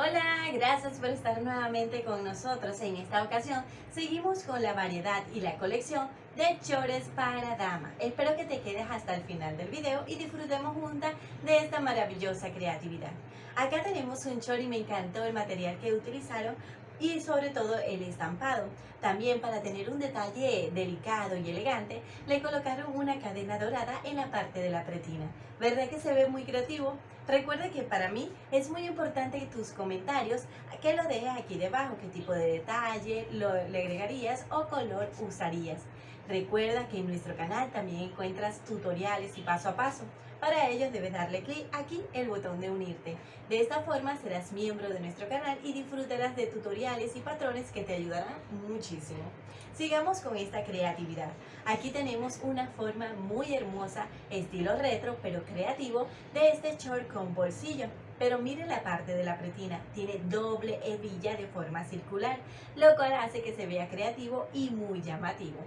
Hola, gracias por estar nuevamente con nosotros. En esta ocasión seguimos con la variedad y la colección de chores para dama. Espero que te quedes hasta el final del video y disfrutemos juntas de esta maravillosa creatividad. Acá tenemos un chor y me encantó el material que utilizaron y sobre todo el estampado. También para tener un detalle delicado y elegante, le colocaron una cadena dorada en la parte de la pretina. ¿Verdad que se ve muy creativo? Recuerda que para mí es muy importante tus comentarios que lo dejes aquí debajo, qué tipo de detalle lo, le agregarías o color usarías. Recuerda que en nuestro canal también encuentras tutoriales y paso a paso. Para ello debes darle clic aquí el botón de unirte. De esta forma serás miembro de nuestro canal y disfrutarás de tutoriales y patrones que te ayudarán muchísimo. Sigamos con esta creatividad. Aquí tenemos una forma muy hermosa, estilo retro pero creativo, de este short con bolsillo. Pero mire la parte de la pretina, tiene doble hebilla de forma circular, lo cual hace que se vea creativo y muy llamativo.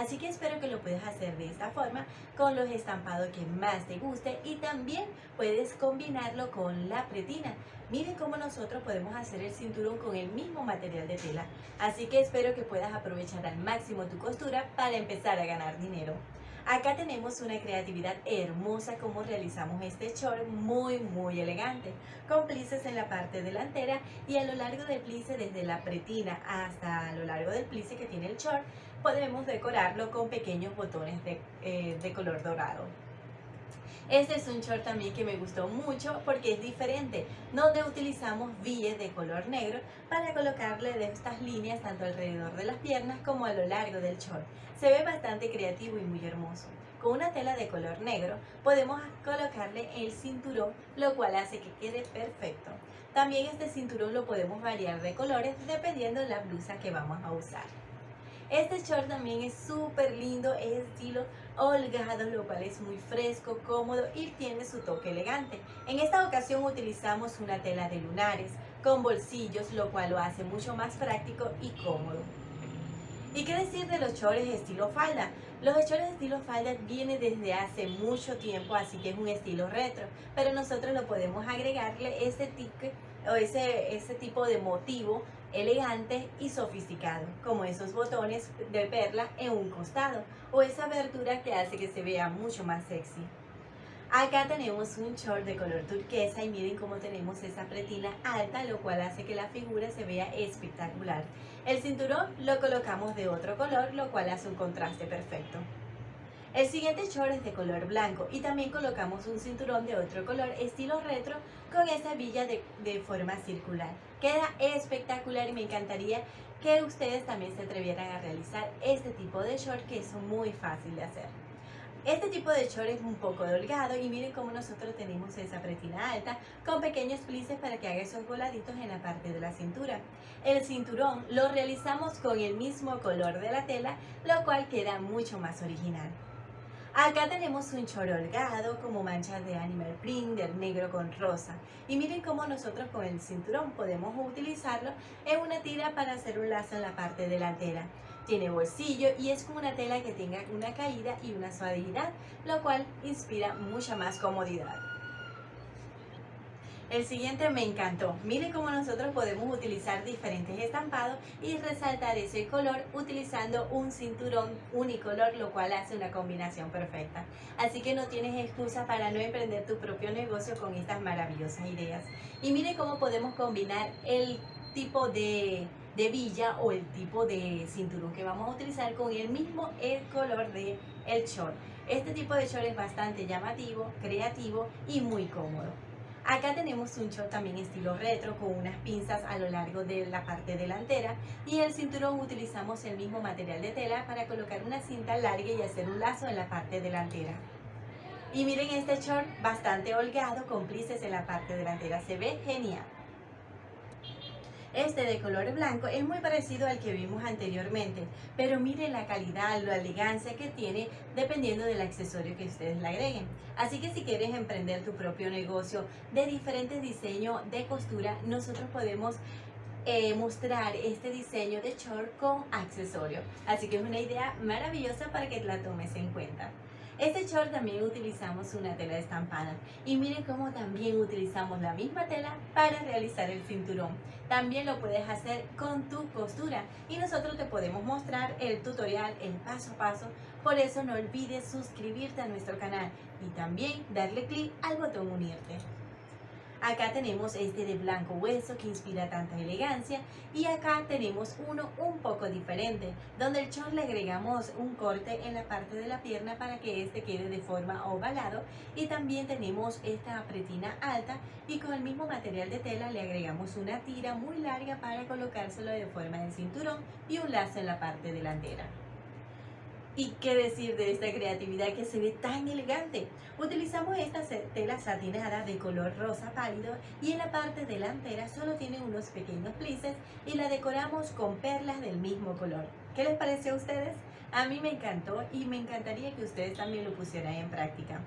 Así que espero que lo puedas hacer de esta forma con los estampados que más te guste y también puedes combinarlo con la pretina. Miren cómo nosotros podemos hacer el cinturón con el mismo material de tela. Así que espero que puedas aprovechar al máximo tu costura para empezar a ganar dinero. Acá tenemos una creatividad hermosa como realizamos este short muy muy elegante con plices en la parte delantera y a lo largo del plice desde la pretina hasta a lo largo del plice que tiene el short podemos decorarlo con pequeños botones de, eh, de color dorado. Este es un short también que me gustó mucho porque es diferente, donde utilizamos billes de color negro para colocarle de estas líneas tanto alrededor de las piernas como a lo largo del short. Se ve bastante creativo y muy hermoso. Con una tela de color negro podemos colocarle el cinturón, lo cual hace que quede perfecto. También este cinturón lo podemos variar de colores dependiendo de la blusa que vamos a usar. Este short también es súper lindo, es estilo holgado, lo cual es muy fresco, cómodo y tiene su toque elegante. En esta ocasión utilizamos una tela de lunares con bolsillos, lo cual lo hace mucho más práctico y cómodo. ¿Y qué decir de los chores estilo falda? Los chores estilo falda vienen desde hace mucho tiempo, así que es un estilo retro, pero nosotros lo podemos agregarle ese, tique, o ese, ese tipo de motivo elegante y sofisticado, como esos botones de perla en un costado, o esa abertura que hace que se vea mucho más sexy. Acá tenemos un short de color turquesa y miren cómo tenemos esa pretina alta, lo cual hace que la figura se vea espectacular. El cinturón lo colocamos de otro color, lo cual hace un contraste perfecto. El siguiente short es de color blanco y también colocamos un cinturón de otro color estilo retro con esa villa de, forma circular. Queda espectacular y me encantaría que ustedes también se atrevieran a realizar este tipo de short que es muy fácil de hacer. Este tipo de short es un poco holgado y miren cómo nosotros tenemos esa pretina alta con pequeños plices para que haga esos voladitos en la parte de la cintura. El cinturón lo realizamos con el mismo color de la tela, lo cual queda mucho más original. Acá tenemos un chor holgado como manchas de animal print negro con rosa. Y miren cómo nosotros con el cinturón podemos utilizarlo en una tira para hacer un lazo en la parte delantera. Tiene bolsillo y es como una tela que tenga una caída y una suavidad, lo cual inspira mucha más comodidad. El siguiente me encantó. Miren cómo nosotros podemos utilizar diferentes estampados y resaltar ese color utilizando un cinturón unicolor, lo cual hace una combinación perfecta. Así que no tienes excusa para no emprender tu propio negocio con estas maravillosas ideas. Y miren cómo podemos combinar el tipo de de villa o el tipo de cinturón que vamos a utilizar con el mismo el color de el short. Este tipo de short es bastante llamativo, creativo y muy cómodo. Acá tenemos un short también estilo retro con unas pinzas a lo largo de la parte delantera y el cinturón utilizamos el mismo material de tela para colocar una cinta larga y hacer un lazo en la parte delantera. Y miren este short bastante holgado con plices en la parte delantera, se ve genial. Este de color blanco es muy parecido al que vimos anteriormente, pero miren la calidad, la elegancia que tiene dependiendo del accesorio que ustedes le agreguen. Así que si quieres emprender tu propio negocio de diferentes diseños de costura, nosotros podemos eh, mostrar este diseño de short con accesorio. Así que es una idea maravillosa para que la tomes en cuenta. Este short también utilizamos una tela estampada y miren cómo también utilizamos la misma tela para realizar el cinturón. También lo puedes hacer con tu costura y nosotros te podemos mostrar el tutorial, el paso a paso. Por eso no olvides suscribirte a nuestro canal y también darle clic al botón unirte. Acá tenemos este de blanco hueso que inspira tanta elegancia y acá tenemos uno un poco diferente donde el short le agregamos un corte en la parte de la pierna para que este quede de forma ovalado y también tenemos esta pretina alta y con el mismo material de tela le agregamos una tira muy larga para colocárselo de forma de cinturón y un lazo en la parte delantera. ¿Y qué decir de esta creatividad que se ve tan elegante? Utilizamos esta tela satinada de color rosa pálido y en la parte delantera solo tiene unos pequeños plices y la decoramos con perlas del mismo color. ¿Qué les parece a ustedes? A mí me encantó y me encantaría que ustedes también lo pusieran en práctica.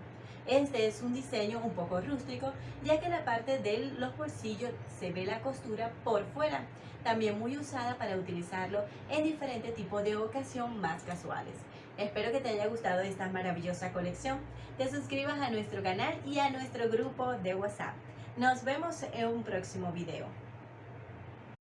Este es un diseño un poco rústico, ya que la parte de los bolsillos se ve la costura por fuera, también muy usada para utilizarlo en diferentes tipos de ocasión más casuales. Espero que te haya gustado esta maravillosa colección. Te suscribas a nuestro canal y a nuestro grupo de WhatsApp. Nos vemos en un próximo video.